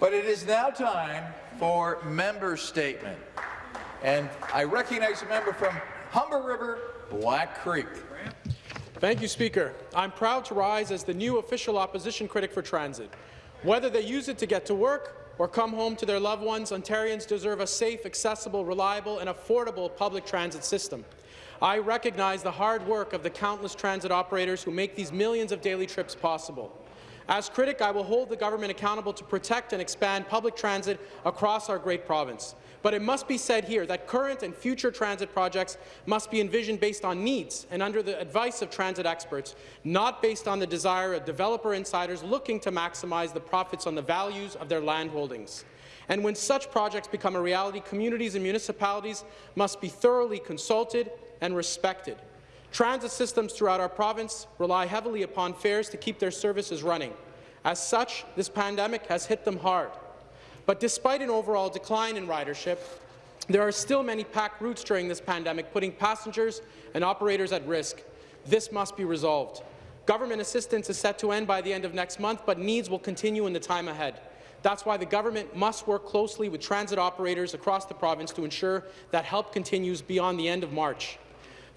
But it is now time for member statement. And I recognize a member from Humber River, Black Creek. Thank you, Speaker. I'm proud to rise as the new official opposition critic for transit. Whether they use it to get to work or come home to their loved ones, Ontarians deserve a safe, accessible, reliable and affordable public transit system. I recognize the hard work of the countless transit operators who make these millions of daily trips possible. As critic, I will hold the government accountable to protect and expand public transit across our great province. But it must be said here that current and future transit projects must be envisioned based on needs and under the advice of transit experts, not based on the desire of developer insiders looking to maximize the profits on the values of their land holdings. And when such projects become a reality, communities and municipalities must be thoroughly consulted and respected. Transit systems throughout our province rely heavily upon fares to keep their services running. As such, this pandemic has hit them hard. But despite an overall decline in ridership, there are still many packed routes during this pandemic, putting passengers and operators at risk. This must be resolved. Government assistance is set to end by the end of next month, but needs will continue in the time ahead. That's why the government must work closely with transit operators across the province to ensure that help continues beyond the end of March.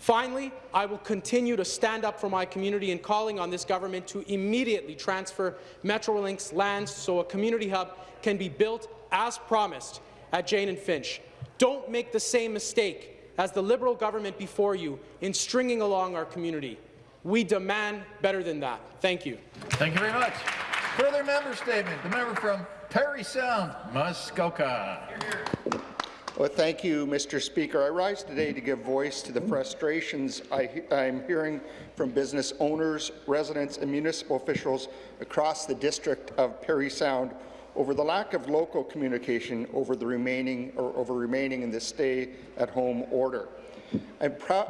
Finally, I will continue to stand up for my community in calling on this government to immediately transfer Metrolinx lands so a community hub can be built as promised at Jane and Finch. Don't make the same mistake as the Liberal government before you in stringing along our community. We demand better than that. Thank you. Thank you very much. Further member statement. The member from Parry Sound, Muskoka. Well, thank you, Mr. Speaker. I rise today to give voice to the frustrations I, am hearing from business owners, residents and municipal officials across the district of Parry Sound over the lack of local communication over the remaining or over remaining in the stay-at-home order. i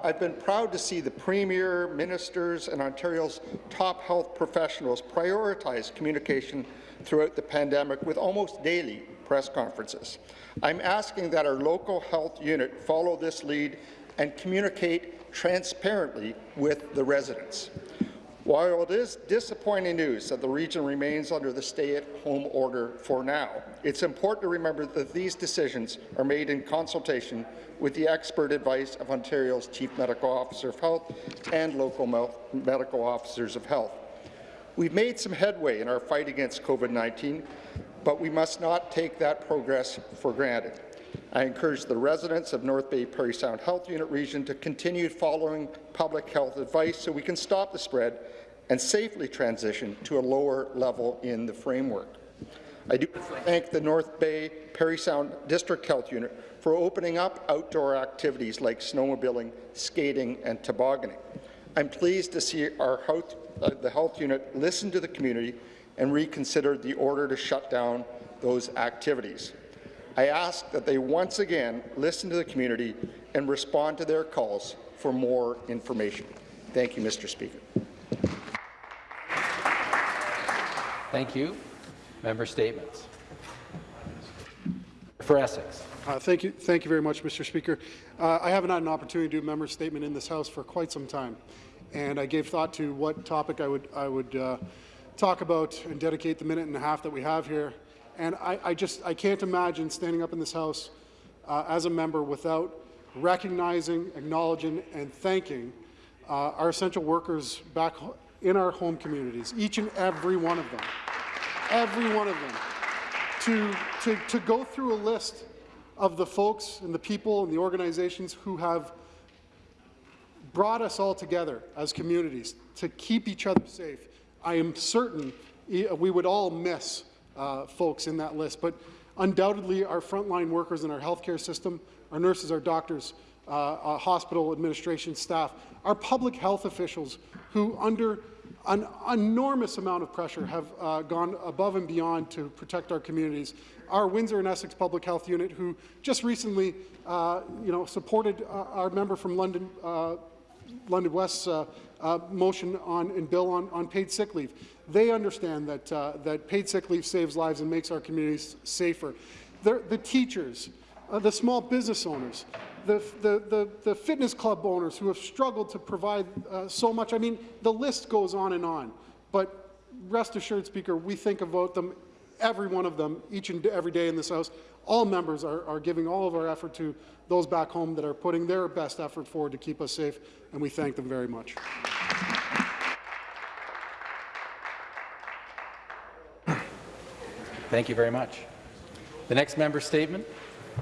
have been proud to see the Premier, ministers and Ontario's top health professionals prioritize communication throughout the pandemic with almost daily press conferences. I'm asking that our local health unit follow this lead and communicate transparently with the residents. While it is disappointing news that the region remains under the stay-at-home order for now, it's important to remember that these decisions are made in consultation with the expert advice of Ontario's Chief Medical Officer of Health and local medical officers of health. We've made some headway in our fight against COVID-19, but we must not take that progress for granted. I encourage the residents of North Bay Parry Sound Health Unit region to continue following public health advice so we can stop the spread and safely transition to a lower level in the framework. I do thank the North Bay Parry Sound District Health Unit for opening up outdoor activities like snowmobiling, skating and tobogganing. I'm pleased to see our health, the health unit listened to the community and reconsidered the order to shut down those activities. I ask that they once again listen to the community and respond to their calls for more information. Thank you, Mr. Speaker. Thank you. Member statements. For Essex. Uh, thank you, thank you very much, Mr. Speaker. Uh, I haven't had an opportunity to do a member statement in this House for quite some time, and I gave thought to what topic I would I would uh, talk about and dedicate the minute and a half that we have here. And I, I just I can't imagine standing up in this House uh, as a member without recognizing, acknowledging, and thanking uh, our essential workers back in our home communities, each and every one of them, every one of them, to, to, to go through a list of the folks and the people and the organizations who have brought us all together as communities to keep each other safe. I am certain we would all miss uh, folks in that list, but undoubtedly our frontline workers in our healthcare system, our nurses, our doctors, uh, uh, hospital administration staff, our public health officials who under an enormous amount of pressure have uh, gone above and beyond to protect our communities. Our Windsor and Essex Public Health Unit, who just recently, uh, you know, supported uh, our member from London, uh, London West's uh, uh, motion on and bill on, on paid sick leave. They understand that that paid sick leave saves lives and makes our communities safer. They're, the teachers, the small business owners, the, the, the, the, fitness club owners who have struggled to provide uh, so much. I mean, the list goes on and on. But rest assured, Speaker, we think about them every one of them, each and every day in this House, all members are, are giving all of our effort to those back home that are putting their best effort forward to keep us safe, and we thank them very much. Thank you very much. The next member statement,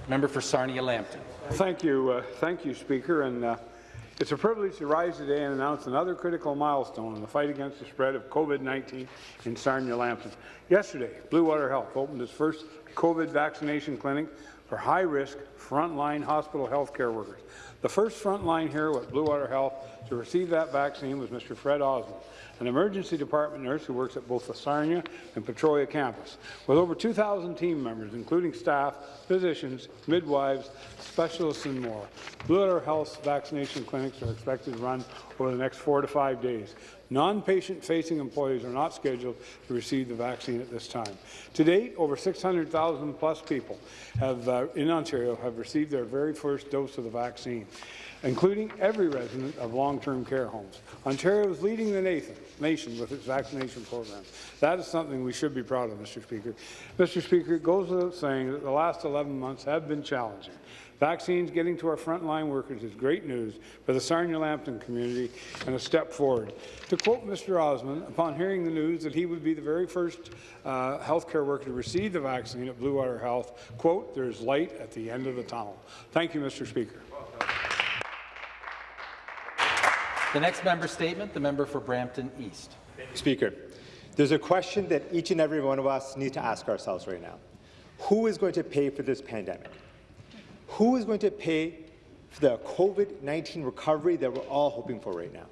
member for Sarnia-Lambton. Thank you, uh, thank you, Speaker. And uh, it's a privilege to rise today and announce another critical milestone in the fight against the spread of COVID-19 in Sarnia-Lambton. Yesterday, Bluewater Health opened its first COVID vaccination clinic for high-risk frontline hospital healthcare workers. The first frontline hero at Bluewater Health to receive that vaccine was Mr. Fred Osmond, an emergency department nurse who works at both the Sarnia and Petrolia campus. With over 2,000 team members, including staff, physicians, midwives, specialists, and more, Bluewater Health's vaccination clinics are expected to run over the next four to five days. Non-patient-facing employees are not scheduled to receive the vaccine at this time. To date, over 600,000 plus people have, uh, in Ontario have received their very first dose of the vaccine, including every resident of long-term care homes. Ontario is leading the nation, nation with its vaccination program. That is something we should be proud of, Mr. Speaker. Mr. Speaker, it goes without saying that the last 11 months have been challenging. Vaccines getting to our frontline workers is great news for the Sarnia-Lambton community and a step forward. To quote Mr. Osmond, upon hearing the news that he would be the very first uh, healthcare worker to receive the vaccine at Bluewater Health, quote, there is light at the end of the tunnel. Thank you, Mr. Speaker. The next member statement, the member for Brampton East. Speaker, there's a question that each and every one of us need to ask ourselves right now. Who is going to pay for this pandemic? Who is going to pay for the COVID-19 recovery that we're all hoping for right now?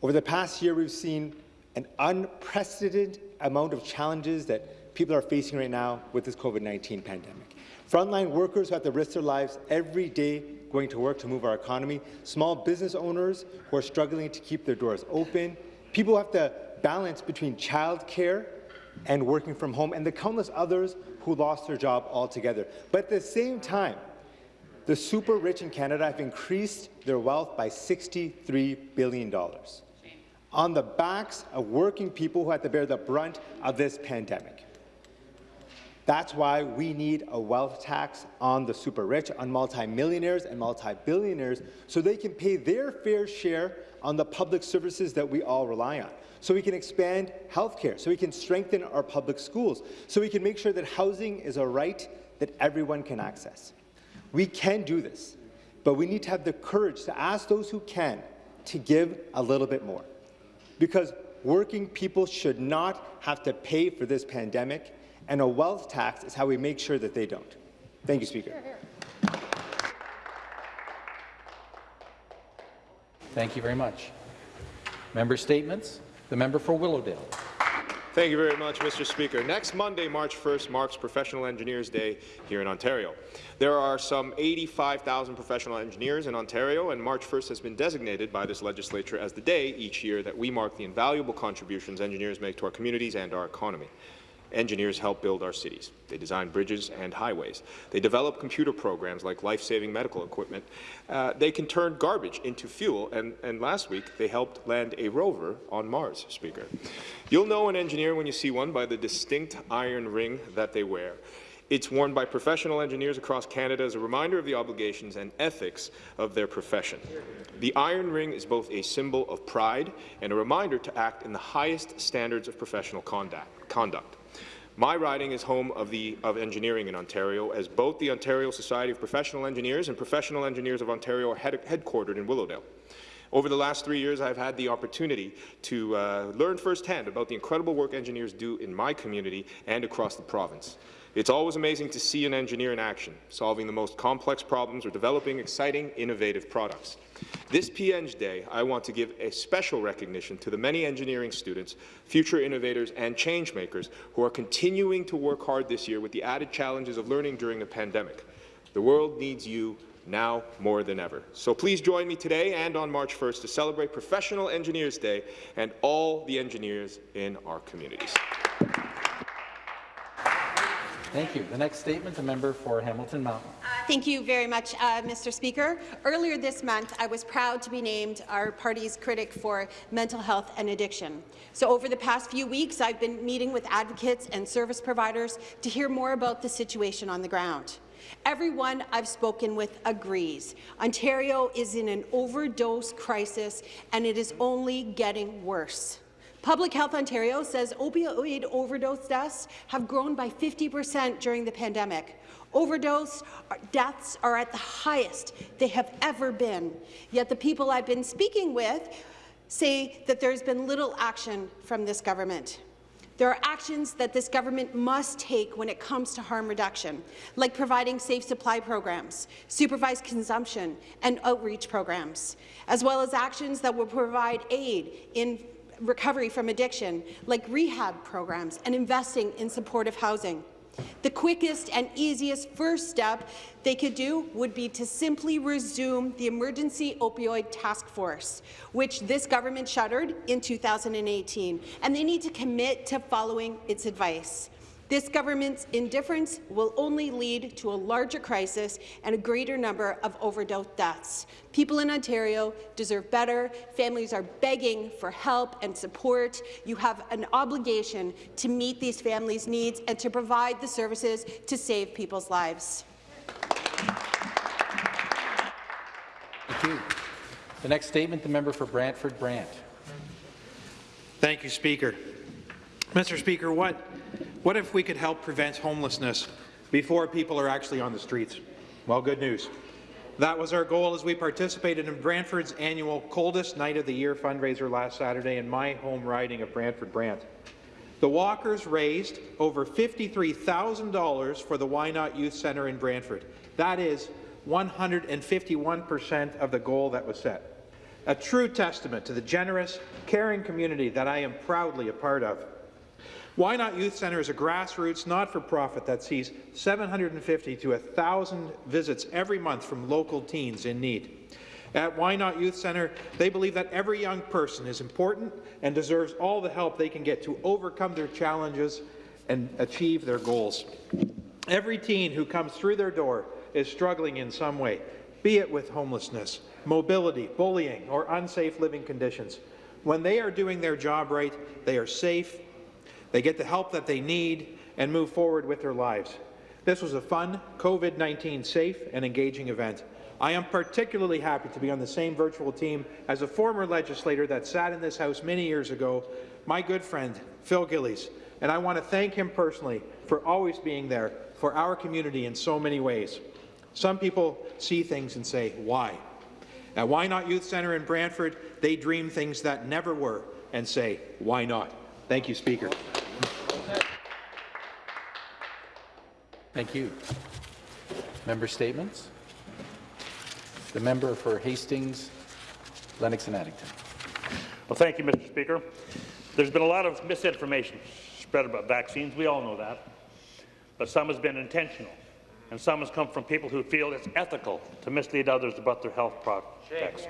Over the past year, we've seen an unprecedented amount of challenges that people are facing right now with this COVID-19 pandemic. Frontline workers who have to risk their lives every day going to work to move our economy, small business owners who are struggling to keep their doors open, people who have to balance between childcare and working from home, and the countless others who lost their job altogether. But at the same time, the super rich in Canada have increased their wealth by $63 billion on the backs of working people who had to bear the brunt of this pandemic. That's why we need a wealth tax on the super rich, on multimillionaires and multi-billionaires, so they can pay their fair share on the public services that we all rely on. So we can expand healthcare, so we can strengthen our public schools, so we can make sure that housing is a right that everyone can access. We can do this, but we need to have the courage to ask those who can to give a little bit more. Because working people should not have to pay for this pandemic, and a wealth tax is how we make sure that they don't. Thank you, Speaker. Thank you very much. Member statements. The member for Willowdale. Thank you very much, Mr. Speaker. Next Monday, March 1st, marks Professional Engineers Day here in Ontario. There are some 85,000 professional engineers in Ontario, and March 1st has been designated by this legislature as the day each year that we mark the invaluable contributions engineers make to our communities and our economy. Engineers help build our cities. They design bridges and highways. They develop computer programs like life-saving medical equipment. Uh, they can turn garbage into fuel, and, and last week they helped land a rover on Mars, Speaker. You'll know an engineer when you see one by the distinct iron ring that they wear. It's worn by professional engineers across Canada as a reminder of the obligations and ethics of their profession. The iron ring is both a symbol of pride and a reminder to act in the highest standards of professional conduct. conduct. My riding is home of, the, of engineering in Ontario, as both the Ontario Society of Professional Engineers and Professional Engineers of Ontario are head, headquartered in Willowdale. Over the last three years, I've had the opportunity to uh, learn firsthand about the incredible work engineers do in my community and across the province. It's always amazing to see an engineer in action, solving the most complex problems or developing exciting, innovative products. This PEng Day, I want to give a special recognition to the many engineering students, future innovators and changemakers who are continuing to work hard this year with the added challenges of learning during the pandemic. The world needs you now more than ever. So please join me today and on March 1st to celebrate Professional Engineers Day and all the engineers in our communities. Thank you. The next statement, the member for Hamilton Mountain. Thank you very much, uh, Mr. Speaker. Earlier this month, I was proud to be named our party's critic for mental health and addiction. So over the past few weeks, I've been meeting with advocates and service providers to hear more about the situation on the ground. Everyone I've spoken with agrees. Ontario is in an overdose crisis, and it is only getting worse. Public Health Ontario says opioid overdose deaths have grown by 50 percent during the pandemic. Overdose uh, deaths are at the highest they have ever been. Yet the people I've been speaking with say that there's been little action from this government. There are actions that this government must take when it comes to harm reduction, like providing safe supply programs, supervised consumption, and outreach programs, as well as actions that will provide aid in recovery from addiction, like rehab programs and investing in supportive housing. The quickest and easiest first step they could do would be to simply resume the Emergency Opioid Task Force, which this government shuttered in 2018, and they need to commit to following its advice. This government's indifference will only lead to a larger crisis and a greater number of overdose deaths. People in Ontario deserve better. Families are begging for help and support. You have an obligation to meet these families' needs and to provide the services to save people's lives. Thank you. The next statement, the member for Brantford Brant. Thank you, Speaker. Mr. Speaker, what, what if we could help prevent homelessness before people are actually on the streets? Well, good news. That was our goal as we participated in Brantford's annual Coldest Night of the Year fundraiser last Saturday in my home riding of Brantford Brant. The Walkers raised over $53,000 for the Why Not Youth Centre in Brantford. That is 151% of the goal that was set. A true testament to the generous, caring community that I am proudly a part of. Why Not Youth Centre is a grassroots, not-for-profit that sees 750 to 1,000 visits every month from local teens in need. At Why Not Youth Centre, they believe that every young person is important and deserves all the help they can get to overcome their challenges and achieve their goals. Every teen who comes through their door is struggling in some way, be it with homelessness, mobility, bullying, or unsafe living conditions. When they are doing their job right, they are safe, they get the help that they need, and move forward with their lives. This was a fun, COVID-19 safe and engaging event. I am particularly happy to be on the same virtual team as a former legislator that sat in this House many years ago, my good friend, Phil Gillies, and I want to thank him personally for always being there for our community in so many ways. Some people see things and say, why? At Why Not Youth Centre in Brantford, they dream things that never were and say, why not? Thank you, Speaker. Thank you. Member statements. The member for Hastings, Lennox and Addington. Well, thank you, Mr. Speaker. There's been a lot of misinformation spread about vaccines. We all know that. But some has been intentional, and some has come from people who feel it's ethical to mislead others about their health prospects.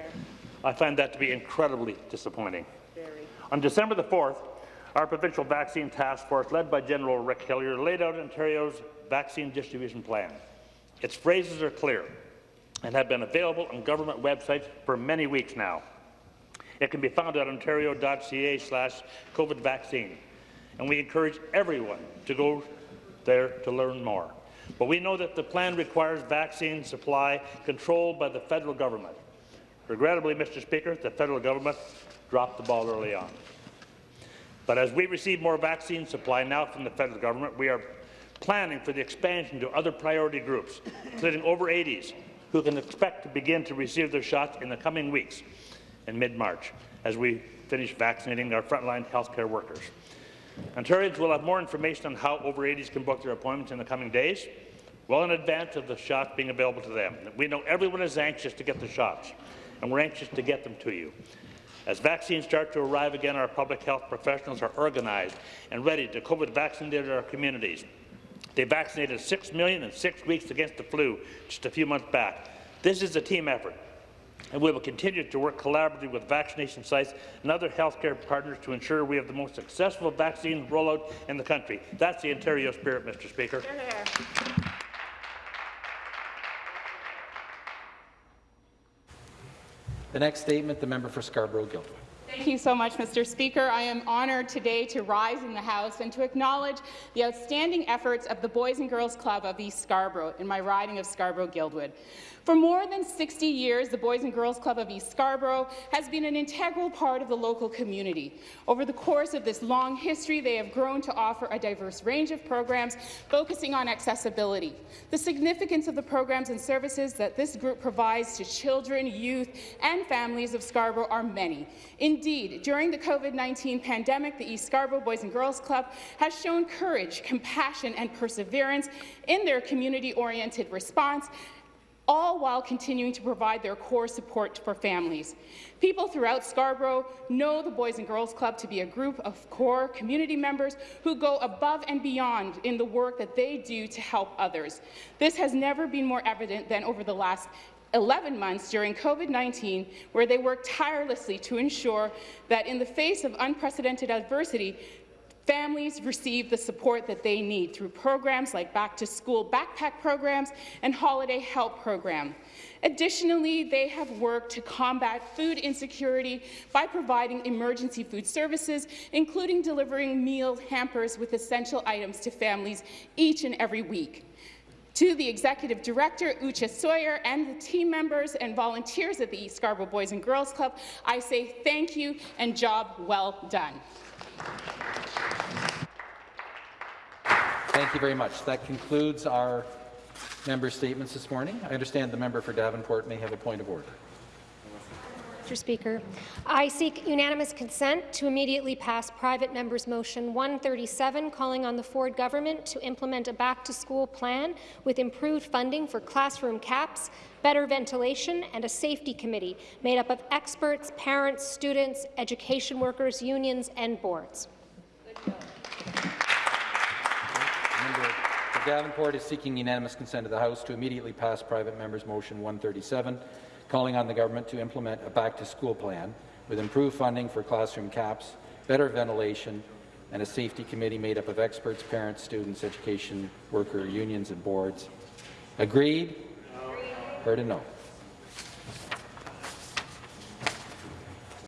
I find that to be incredibly disappointing. Very. On December the 4th, our provincial vaccine task force, led by General Rick Hillier, laid out Ontario's vaccine distribution plan. Its phrases are clear and have been available on government websites for many weeks now. It can be found at ontario.ca slash COVID vaccine, and we encourage everyone to go there to learn more. But we know that the plan requires vaccine supply controlled by the federal government. Regrettably, Mr. Speaker, the federal government dropped the ball early on. But as we receive more vaccine supply now from the federal government, we are planning for the expansion to other priority groups, including over 80s, who can expect to begin to receive their shots in the coming weeks in mid-March as we finish vaccinating our frontline healthcare workers. Ontarians will have more information on how over 80s can book their appointments in the coming days, well in advance of the shots being available to them. We know everyone is anxious to get the shots, and we're anxious to get them to you. As vaccines start to arrive again, our public health professionals are organized and ready to COVID vaccinate our communities. They vaccinated 6 million in six weeks against the flu just a few months back. This is a team effort, and we will continue to work collaboratively with vaccination sites and other healthcare partners to ensure we have the most successful vaccine rollout in the country. That's the Ontario spirit, Mr. Speaker. The next statement, the member for Scarborough-Guildwood. Thank you so much, Mr. Speaker. I am honoured today to rise in the House and to acknowledge the outstanding efforts of the Boys and Girls Club of East Scarborough in my riding of Scarborough-Guildwood. For more than 60 years, the Boys and Girls Club of East Scarborough has been an integral part of the local community. Over the course of this long history, they have grown to offer a diverse range of programs focusing on accessibility. The significance of the programs and services that this group provides to children, youth, and families of Scarborough are many. Indeed, during the COVID-19 pandemic, the East Scarborough Boys and Girls Club has shown courage, compassion, and perseverance in their community-oriented response all while continuing to provide their core support for families. People throughout Scarborough know the Boys and Girls Club to be a group of core community members who go above and beyond in the work that they do to help others. This has never been more evident than over the last 11 months during COVID-19, where they worked tirelessly to ensure that in the face of unprecedented adversity, Families receive the support that they need through programs like back-to-school backpack programs and holiday help program. Additionally, they have worked to combat food insecurity by providing emergency food services, including delivering meal hampers with essential items to families each and every week. To the Executive Director, Ucha Sawyer, and the team members and volunteers at the East Scarborough Boys and Girls Club, I say thank you and job well done. Thank you very much. That concludes our member statements this morning. I understand the member for Davenport may have a point of order. Mr. Speaker, I seek unanimous consent to immediately pass private member's motion 137 calling on the Ford government to implement a back-to-school plan with improved funding for classroom caps, better ventilation and a safety committee made up of experts, parents, students, education workers, unions and boards. Davenport is seeking unanimous consent of the House to immediately pass private member's motion 137, calling on the government to implement a back-to-school plan with improved funding for classroom caps, better ventilation, and a safety committee made up of experts, parents, students, education worker, unions, and boards. Agreed? Agreed. Heard a no.